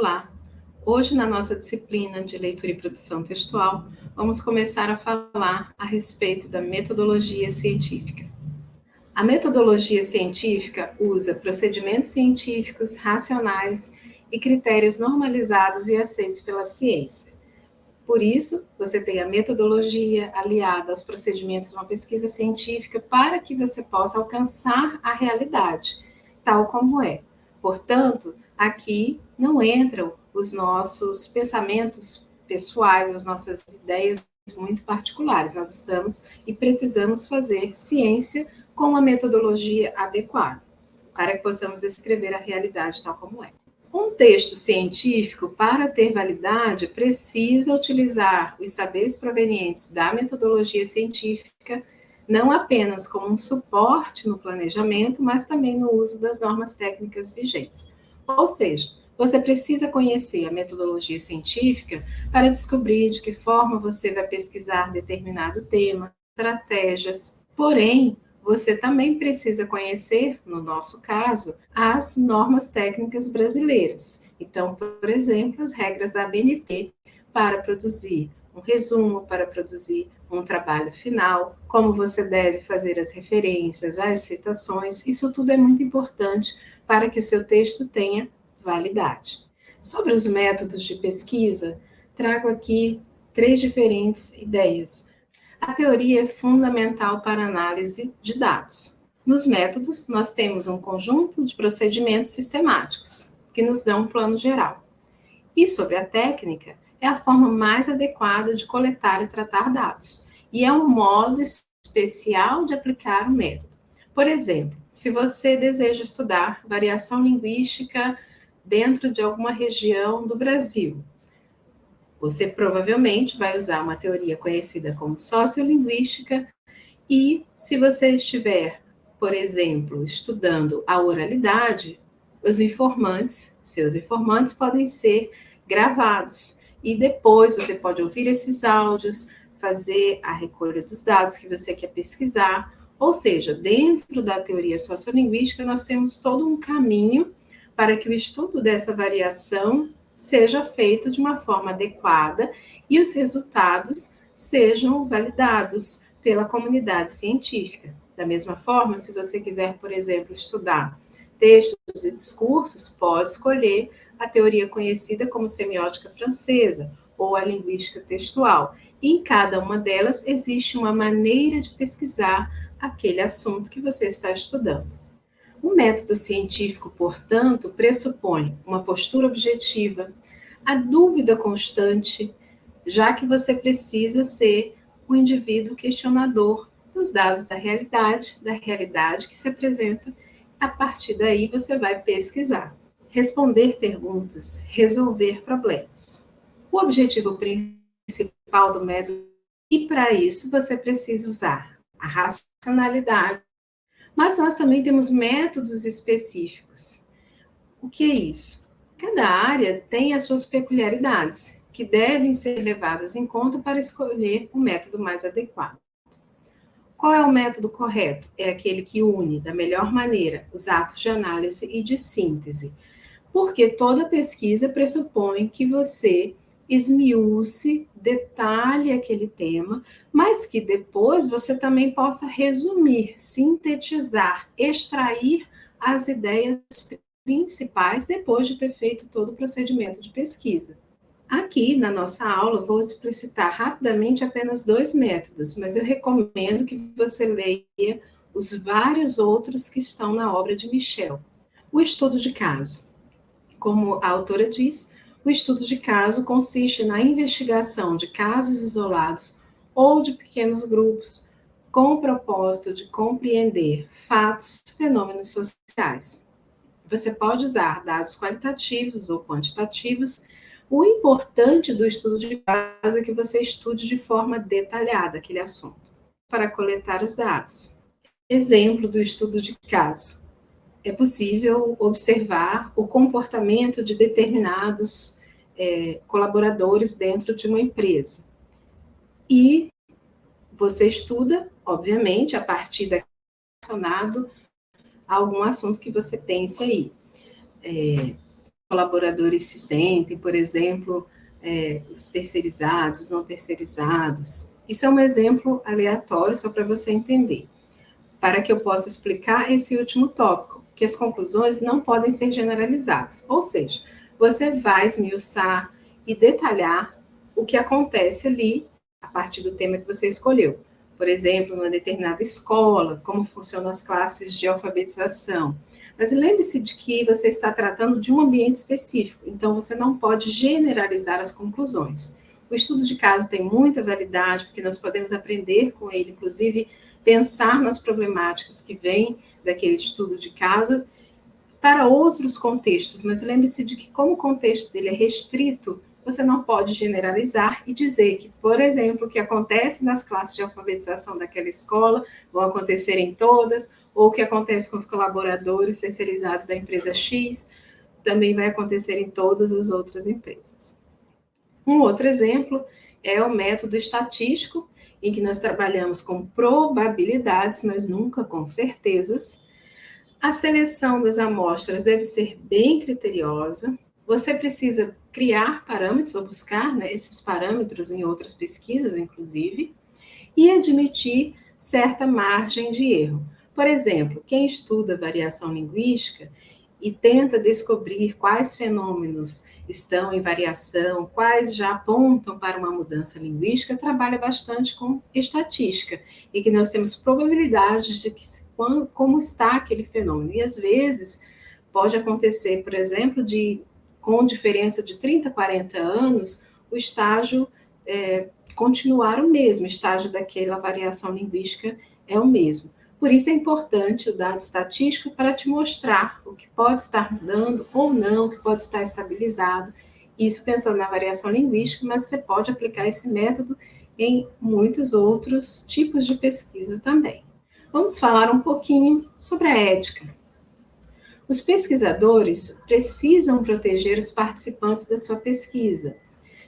Olá! Hoje, na nossa disciplina de leitura e produção textual, vamos começar a falar a respeito da metodologia científica. A metodologia científica usa procedimentos científicos racionais e critérios normalizados e aceitos pela ciência. Por isso, você tem a metodologia aliada aos procedimentos de uma pesquisa científica para que você possa alcançar a realidade, tal como é. Portanto, aqui não entram os nossos pensamentos pessoais, as nossas ideias muito particulares. Nós estamos e precisamos fazer ciência com uma metodologia adequada, para que possamos descrever a realidade tal como é. Um texto científico, para ter validade, precisa utilizar os saberes provenientes da metodologia científica, não apenas como um suporte no planejamento, mas também no uso das normas técnicas vigentes. Ou seja, você precisa conhecer a metodologia científica para descobrir de que forma você vai pesquisar determinado tema, estratégias. Porém, você também precisa conhecer, no nosso caso, as normas técnicas brasileiras. Então, por exemplo, as regras da ABNT para produzir um resumo, para produzir um trabalho final, como você deve fazer as referências, as citações, isso tudo é muito importante para que o seu texto tenha validade. Sobre os métodos de pesquisa, trago aqui três diferentes ideias a teoria é fundamental para análise de dados. Nos métodos, nós temos um conjunto de procedimentos sistemáticos, que nos dão um plano geral. E sobre a técnica, é a forma mais adequada de coletar e tratar dados, e é um modo especial de aplicar o método. Por exemplo, se você deseja estudar variação linguística dentro de alguma região do Brasil, você provavelmente vai usar uma teoria conhecida como sociolinguística e se você estiver, por exemplo, estudando a oralidade, os informantes, seus informantes podem ser gravados e depois você pode ouvir esses áudios, fazer a recolha dos dados que você quer pesquisar, ou seja, dentro da teoria sociolinguística nós temos todo um caminho para que o estudo dessa variação seja feito de uma forma adequada e os resultados sejam validados pela comunidade científica. Da mesma forma, se você quiser, por exemplo, estudar textos e discursos, pode escolher a teoria conhecida como semiótica francesa ou a linguística textual. E em cada uma delas existe uma maneira de pesquisar aquele assunto que você está estudando. O método científico, portanto, pressupõe uma postura objetiva, a dúvida constante, já que você precisa ser um indivíduo questionador dos dados da realidade, da realidade que se apresenta. A partir daí, você vai pesquisar, responder perguntas, resolver problemas. O objetivo principal do método, e para isso você precisa usar a racionalidade, mas nós também temos métodos específicos. O que é isso? Cada área tem as suas peculiaridades, que devem ser levadas em conta para escolher o método mais adequado. Qual é o método correto? É aquele que une da melhor maneira os atos de análise e de síntese, porque toda pesquisa pressupõe que você esmiúce, detalhe aquele tema, mas que depois você também possa resumir, sintetizar, extrair as ideias principais depois de ter feito todo o procedimento de pesquisa. Aqui, na nossa aula, vou explicitar rapidamente apenas dois métodos, mas eu recomendo que você leia os vários outros que estão na obra de Michel. O estudo de caso. Como a autora diz, o estudo de caso consiste na investigação de casos isolados ou de pequenos grupos, com o propósito de compreender fatos, fenômenos sociais. Você pode usar dados qualitativos ou quantitativos. O importante do estudo de caso é que você estude de forma detalhada aquele assunto, para coletar os dados. Exemplo do estudo de caso. É possível observar o comportamento de determinados é, colaboradores dentro de uma empresa. E você estuda, obviamente, a partir da relacionado a algum assunto que você pense aí. É, colaboradores se sentem, por exemplo, é, os terceirizados, os não terceirizados. Isso é um exemplo aleatório, só para você entender, para que eu possa explicar esse último tópico, que as conclusões não podem ser generalizadas, ou seja, você vai esmiuçar e detalhar o que acontece ali a partir do tema que você escolheu. Por exemplo, numa determinada escola, como funcionam as classes de alfabetização, mas lembre-se de que você está tratando de um ambiente específico, então você não pode generalizar as conclusões. O estudo de caso tem muita validade, porque nós podemos aprender com ele, inclusive pensar nas problemáticas que vêm daquele estudo de caso para outros contextos, mas lembre-se de que como o contexto dele é restrito, você não pode generalizar e dizer que, por exemplo, o que acontece nas classes de alfabetização daquela escola vão acontecer em todas, ou o que acontece com os colaboradores terceirizados da empresa X, também vai acontecer em todas as outras empresas. Um outro exemplo é o método estatístico, em que nós trabalhamos com probabilidades, mas nunca com certezas. A seleção das amostras deve ser bem criteriosa. Você precisa criar parâmetros, ou buscar né, esses parâmetros em outras pesquisas, inclusive, e admitir certa margem de erro. Por exemplo, quem estuda variação linguística e tenta descobrir quais fenômenos estão em variação, quais já apontam para uma mudança linguística, trabalha bastante com estatística, e que nós temos probabilidades de que, como está aquele fenômeno. E às vezes pode acontecer, por exemplo, de com diferença de 30, 40 anos, o estágio é, continuar o mesmo, o estágio daquela variação linguística é o mesmo. Por isso é importante o dado estatístico para te mostrar o que pode estar mudando ou não, o que pode estar estabilizado. Isso pensando na variação linguística, mas você pode aplicar esse método em muitos outros tipos de pesquisa também. Vamos falar um pouquinho sobre a ética. Os pesquisadores precisam proteger os participantes da sua pesquisa,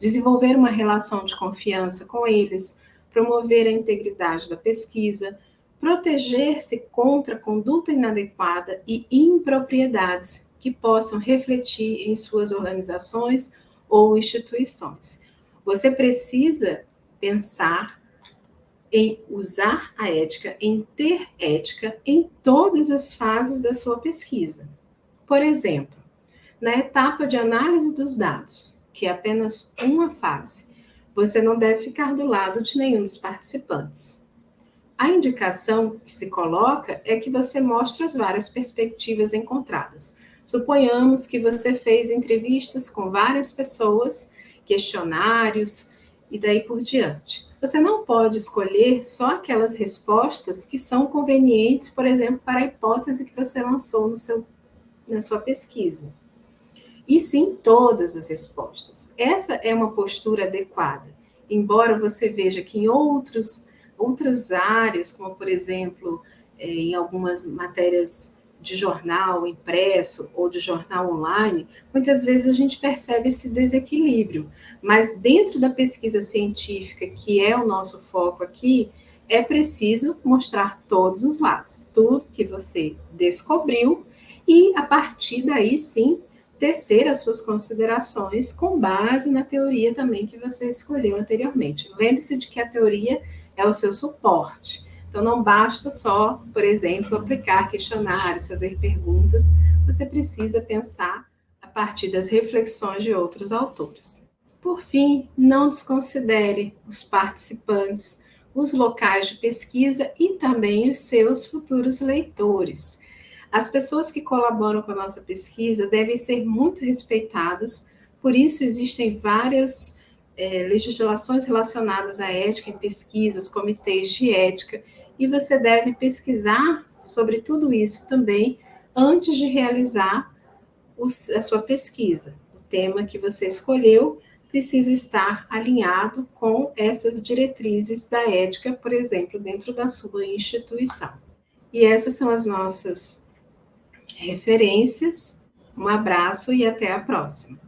desenvolver uma relação de confiança com eles, promover a integridade da pesquisa, proteger-se contra conduta inadequada e impropriedades que possam refletir em suas organizações ou instituições. Você precisa pensar em usar a ética, em ter ética em todas as fases da sua pesquisa. Por exemplo, na etapa de análise dos dados, que é apenas uma fase, você não deve ficar do lado de nenhum dos participantes. A indicação que se coloca é que você mostre as várias perspectivas encontradas. Suponhamos que você fez entrevistas com várias pessoas, questionários e daí por diante. Você não pode escolher só aquelas respostas que são convenientes, por exemplo, para a hipótese que você lançou no seu, na sua pesquisa. E sim todas as respostas. Essa é uma postura adequada. Embora você veja que em outros outras áreas, como por exemplo, é, em algumas matérias de jornal impresso ou de jornal online, muitas vezes a gente percebe esse desequilíbrio. Mas dentro da pesquisa científica, que é o nosso foco aqui, é preciso mostrar todos os lados, tudo que você descobriu, e a partir daí sim tecer as suas considerações com base na teoria também que você escolheu anteriormente. Lembre-se de que a teoria é o seu suporte. Então, não basta só, por exemplo, aplicar questionários, fazer perguntas, você precisa pensar a partir das reflexões de outros autores. Por fim, não desconsidere os participantes, os locais de pesquisa e também os seus futuros leitores. As pessoas que colaboram com a nossa pesquisa devem ser muito respeitadas, por isso existem várias é, legislações relacionadas à ética em pesquisas, comitês de ética, e você deve pesquisar sobre tudo isso também antes de realizar os, a sua pesquisa. O tema que você escolheu precisa estar alinhado com essas diretrizes da ética, por exemplo, dentro da sua instituição. E essas são as nossas referências. Um abraço e até a próxima.